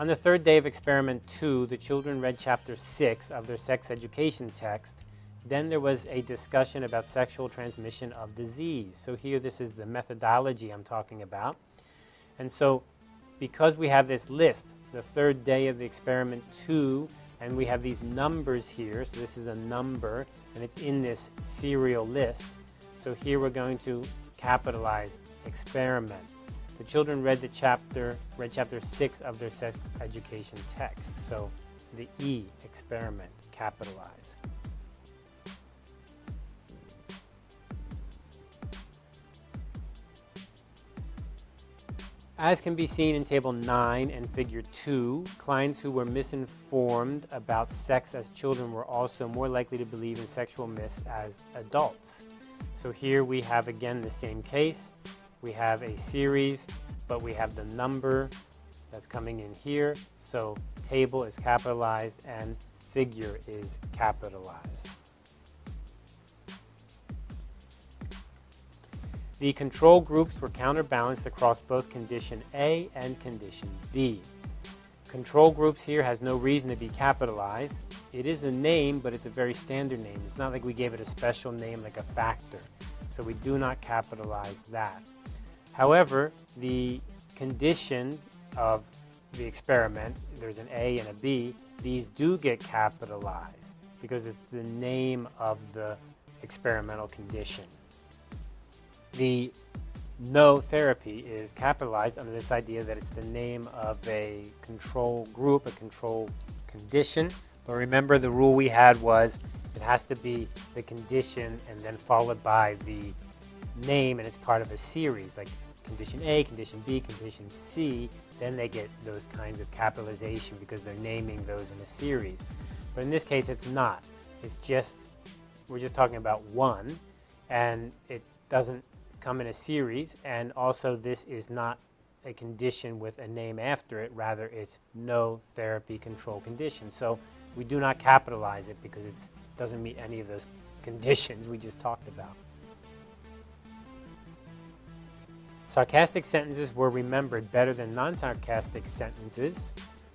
On the third day of experiment two, the children read chapter six of their sex education text. Then there was a discussion about sexual transmission of disease. So here this is the methodology I'm talking about. And so because we have this list, the third day of the experiment two, and we have these numbers here, so this is a number, and it's in this serial list. So here we're going to capitalize experiment. The children read the chapter, read chapter six of their sex education text. So the E, experiment, capitalize. As can be seen in Table 9 and Figure 2, clients who were misinformed about sex as children were also more likely to believe in sexual myths as adults. So here we have again the same case. We have a series, but we have the number that's coming in here. So table is capitalized and figure is capitalized. The control groups were counterbalanced across both condition A and condition B. Control groups here has no reason to be capitalized. It is a name, but it's a very standard name. It's not like we gave it a special name like a factor. So we do not capitalize that. However, the condition of the experiment, there's an A and a B, these do get capitalized because it's the name of the experimental condition. The no therapy is capitalized under this idea that it's the name of a control group, a control condition. But remember the rule we had was it has to be the condition and then followed by the name and it's part of a series like condition A, condition B, condition C, then they get those kinds of capitalization because they're naming those in a series. But in this case, it's not. It's just, we're just talking about one, and it doesn't come in a series, and also this is not a condition with a name after it, rather it's no therapy control condition. So we do not capitalize it because it doesn't meet any of those conditions we just talked about. Sarcastic sentences were remembered better than non-sarcastic sentences.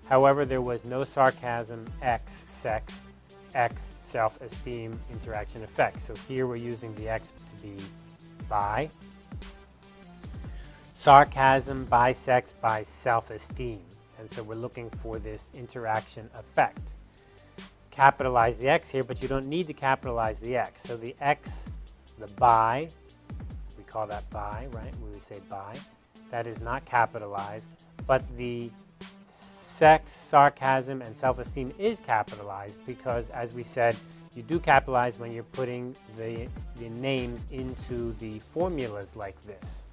However, there was no sarcasm, X, sex, X, self-esteem, interaction, effect. So here we're using the X to be by. Sarcasm, by sex, by self-esteem. And so we're looking for this interaction effect. Capitalize the X here, but you don't need to capitalize the X. So the X, the by, call that by, right? We would say by, that is not capitalized, but the sex, sarcasm, and self-esteem is capitalized because, as we said, you do capitalize when you're putting the, the names into the formulas like this.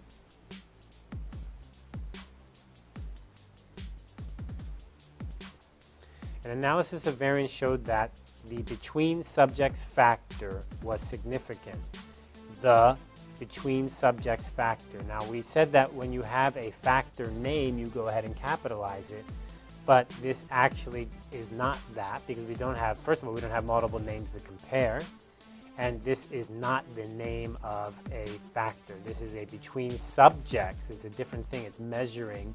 An analysis of variance showed that the between subjects factor was significant. The between subjects factor. Now we said that when you have a factor name, you go ahead and capitalize it but this actually is not that because we don't have, first of all, we don't have multiple names to compare. And this is not the name of a factor. This is a between subjects. It's a different thing. It's measuring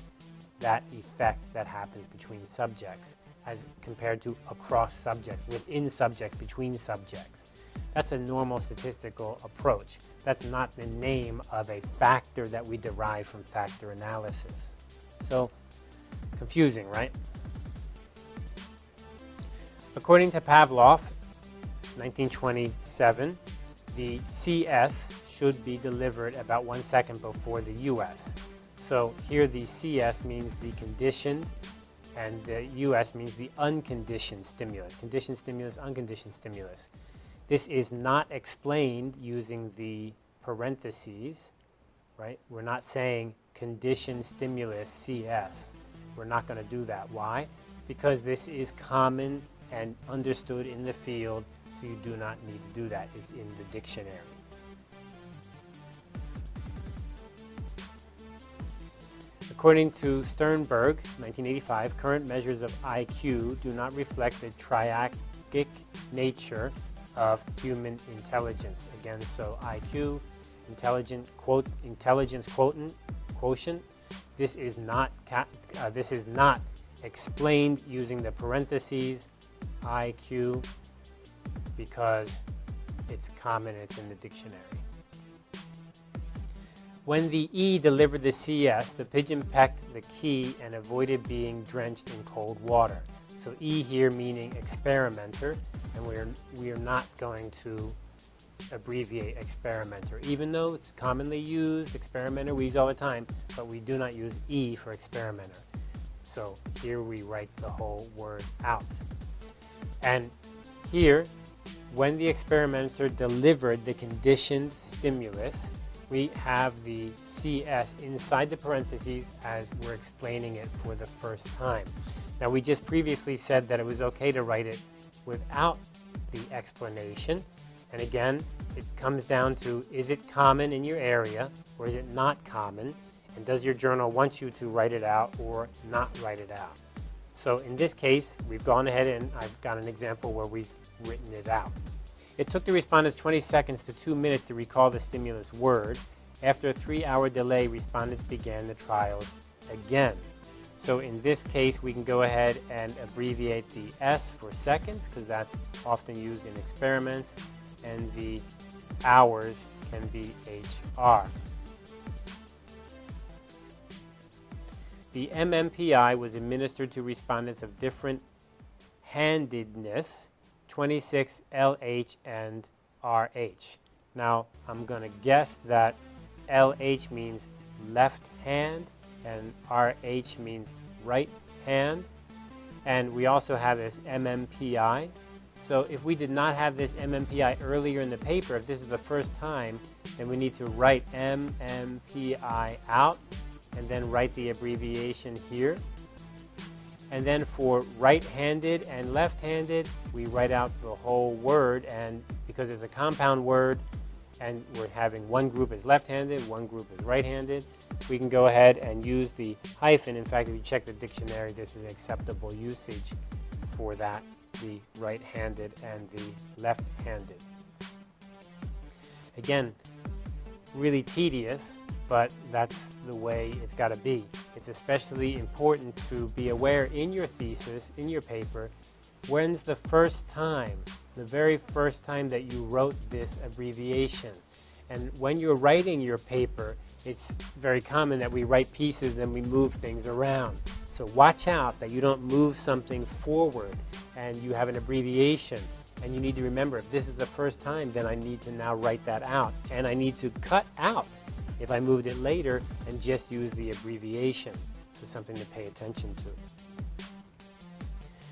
that effect that happens between subjects as compared to across subjects, within subjects, between subjects. That's a normal statistical approach. That's not the name of a factor that we derive from factor analysis. So Confusing, right? According to Pavlov, 1927, the CS should be delivered about one second before the US. So here the CS means the conditioned and the US means the unconditioned stimulus. Conditioned stimulus, unconditioned stimulus. This is not explained using the parentheses, right? We're not saying conditioned stimulus CS. We're not going to do that. Why? Because this is common and understood in the field, so you do not need to do that. It's in the dictionary. According to Sternberg, 1985, current measures of IQ do not reflect the triarchic nature of human intelligence. Again, so IQ, intelligent, quote, intelligence quotient, quotient this is not, uh, this is not explained using the parentheses IQ because it's common, it's in the dictionary. When the E delivered the CS, the pigeon pecked the key and avoided being drenched in cold water. So E here meaning experimenter, and we are, we are not going to abbreviate experimenter, even though it's commonly used, experimenter we use all the time, but we do not use E for experimenter. So here we write the whole word out. And here, when the experimenter delivered the conditioned stimulus, we have the CS inside the parentheses as we're explaining it for the first time. Now we just previously said that it was okay to write it without the explanation. And again, it comes down to is it common in your area or is it not common? And does your journal want you to write it out or not write it out? So in this case, we've gone ahead and I've got an example where we've written it out. It took the respondents 20 seconds to two minutes to recall the stimulus word. After a three-hour delay, respondents began the trials again. So in this case, we can go ahead and abbreviate the S for seconds because that's often used in experiments, and the hours can be HR. The MMPI was administered to respondents of different handedness 26 LH and RH. Now, I'm going to guess that LH means left hand and RH means right hand. And we also have this MMPI. So if we did not have this MMPI earlier in the paper, if this is the first time, then we need to write MMPI out and then write the abbreviation here. And then for right-handed and left-handed, we write out the whole word. And because it's a compound word, and we're having one group is left-handed, one group is right-handed, we can go ahead and use the hyphen. In fact, if you check the dictionary, this is acceptable usage for that, the right-handed and the left-handed. Again, really tedious, but that's the way it's got to be. It's especially important to be aware in your thesis, in your paper, when's the first time, the very first time that you wrote this abbreviation. And when you're writing your paper, it's very common that we write pieces and we move things around. So watch out that you don't move something forward and you have an abbreviation. And you need to remember, if this is the first time, then I need to now write that out. And I need to cut out if I moved it later and just used the abbreviation. So something to pay attention to.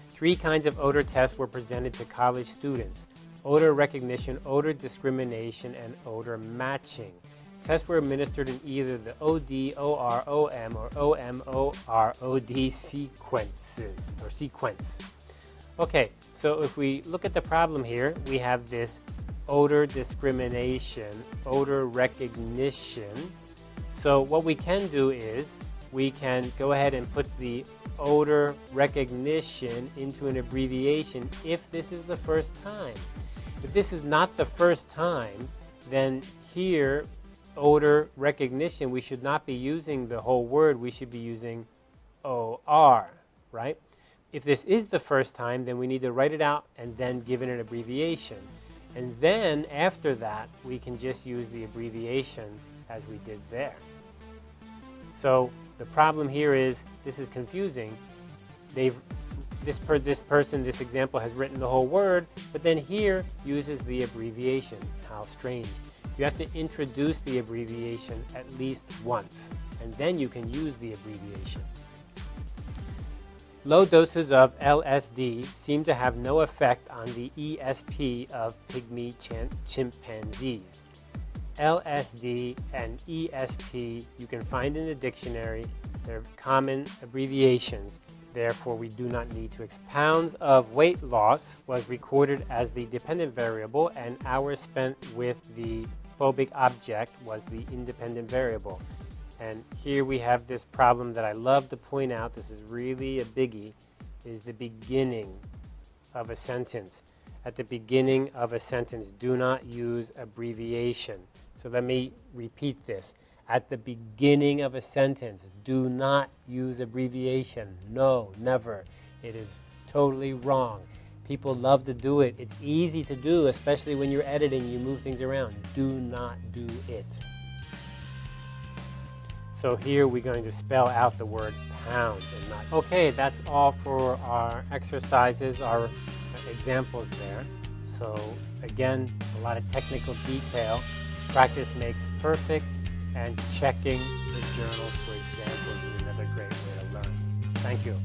Three kinds of odor tests were presented to college students. Odor recognition, odor discrimination, and odor matching. Tests were administered in either the OD, OR, OM, or OM, OD sequences, or sequence. Okay, so if we look at the problem here, we have this odor discrimination, odor recognition. So what we can do is we can go ahead and put the odor recognition into an abbreviation if this is the first time. If this is not the first time, then here, odor recognition, we should not be using the whole word, we should be using OR, right? If this is the first time, then we need to write it out and then give it an abbreviation. And then after that, we can just use the abbreviation as we did there. So the problem here is this is confusing. They've this per this person, this example has written the whole word, but then here uses the abbreviation. How strange. You have to introduce the abbreviation at least once, and then you can use the abbreviation. Low doses of LSD seem to have no effect on the ESP of pygmy chimpanzees. LSD and ESP you can find in the dictionary. They're common abbreviations. Therefore, we do not need to pounds of weight loss was recorded as the dependent variable and hours spent with the phobic object was the independent variable. And here we have this problem that I love to point out, this is really a biggie, is the beginning of a sentence. At the beginning of a sentence, do not use abbreviation. So let me repeat this. at the beginning of a sentence. Do not use abbreviation. No, never. It is totally wrong. People love to do it. It's easy to do, especially when you're editing, you move things around. Do not do it. So here we're going to spell out the word pounds and not. Okay, that's all for our exercises, our examples there. So again, a lot of technical detail. Practice makes perfect and checking the journals for examples is another great way to learn. Thank you.